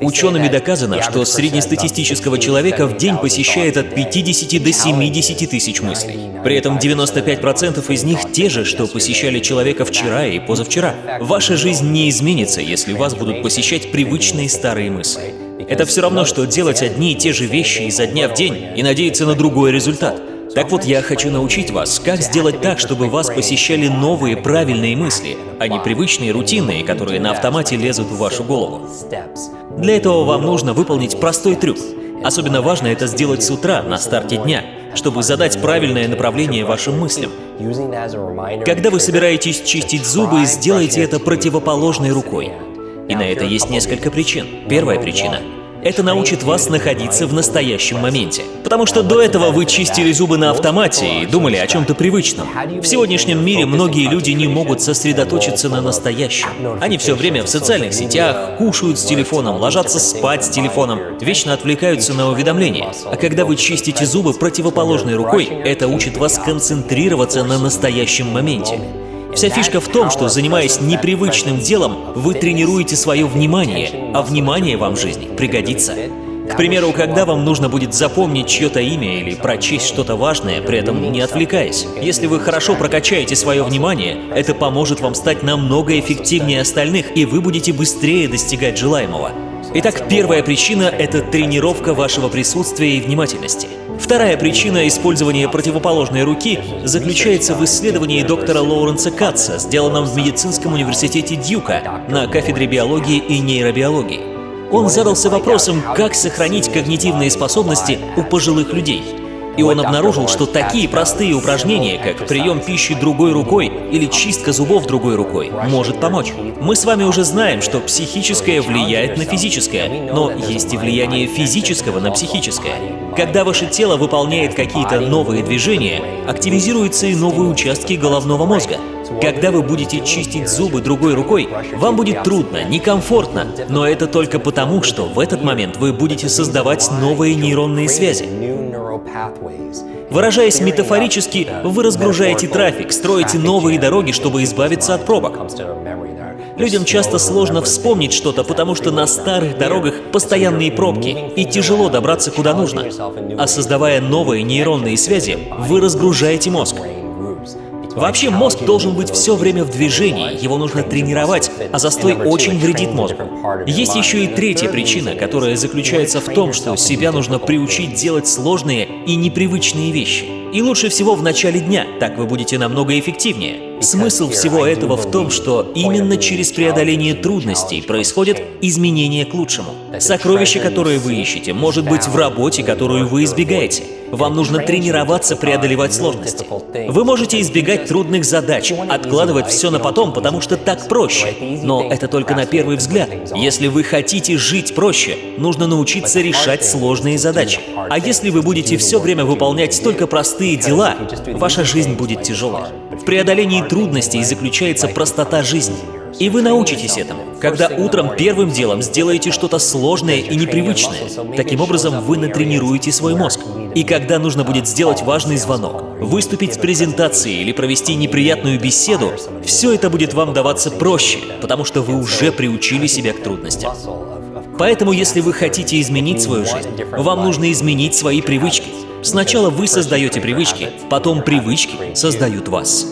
Учеными доказано, что среднестатистического человека в день посещает от 50 до 70 тысяч мыслей. При этом 95% из них те же, что посещали человека вчера и позавчера. Ваша жизнь не изменится, если вас будут посещать привычные старые мысли. Это все равно, что делать одни и те же вещи изо дня в день и надеяться на другой результат. Так вот, я хочу научить вас, как сделать так, чтобы вас посещали новые правильные мысли, а не привычные рутинные, которые на автомате лезут в вашу голову. Для этого вам нужно выполнить простой трюк. Особенно важно это сделать с утра, на старте дня, чтобы задать правильное направление вашим мыслям. Когда вы собираетесь чистить зубы, сделайте это противоположной рукой. И на это есть несколько причин. Первая причина это научит вас находиться в настоящем моменте. Потому что до этого вы чистили зубы на автомате и думали о чем-то привычном. В сегодняшнем мире многие люди не могут сосредоточиться на настоящем. Они все время в социальных сетях, кушают с телефоном, ложатся спать с телефоном, вечно отвлекаются на уведомления. А когда вы чистите зубы противоположной рукой, это учит вас концентрироваться на настоящем моменте. Вся фишка в том, что, занимаясь непривычным делом, вы тренируете свое внимание, а внимание вам в жизни пригодится. К примеру, когда вам нужно будет запомнить чье-то имя или прочесть что-то важное, при этом не отвлекаясь. Если вы хорошо прокачаете свое внимание, это поможет вам стать намного эффективнее остальных, и вы будете быстрее достигать желаемого. Итак, первая причина — это тренировка вашего присутствия и внимательности. Вторая причина использования противоположной руки заключается в исследовании доктора Лоуренса Катца, сделанном в медицинском университете Дьюка на кафедре биологии и нейробиологии. Он задался вопросом, как сохранить когнитивные способности у пожилых людей. И он обнаружил, что такие простые упражнения, как прием пищи другой рукой или чистка зубов другой рукой, может помочь. Мы с вами уже знаем, что психическое влияет на физическое, но есть и влияние физического на психическое. Когда ваше тело выполняет какие-то новые движения, активизируются и новые участки головного мозга. Когда вы будете чистить зубы другой рукой, вам будет трудно, некомфортно, но это только потому, что в этот момент вы будете создавать новые нейронные связи. Выражаясь метафорически, вы разгружаете трафик, строите новые дороги, чтобы избавиться от пробок. Людям часто сложно вспомнить что-то, потому что на старых дорогах постоянные пробки, и тяжело добраться куда нужно. А создавая новые нейронные связи, вы разгружаете мозг. Вообще мозг должен быть все время в движении, его нужно тренировать, а застой очень вредит мозгу. Есть еще и третья причина, которая заключается в том, что себя нужно приучить делать сложные и непривычные вещи. И лучше всего в начале дня, так вы будете намного эффективнее. Смысл всего этого в том, что именно через преодоление трудностей происходят изменения к лучшему. Сокровище, которое вы ищете, может быть в работе, которую вы избегаете. Вам нужно тренироваться преодолевать сложности. Вы можете избегать трудных задач, откладывать все на потом, потому что так проще. Но это только на первый взгляд. Если вы хотите жить проще, нужно научиться решать сложные задачи. А если вы будете все время выполнять только простые дела, ваша жизнь будет тяжелой. В преодолении трудностей заключается простота жизни. И вы научитесь этому, когда утром первым делом сделаете что-то сложное и непривычное. Таким образом, вы натренируете свой мозг. И когда нужно будет сделать важный звонок, выступить с презентацией или провести неприятную беседу, все это будет вам даваться проще, потому что вы уже приучили себя к трудностям. Поэтому, если вы хотите изменить свою жизнь, вам нужно изменить свои привычки. Сначала вы создаете привычки, потом привычки создают вас.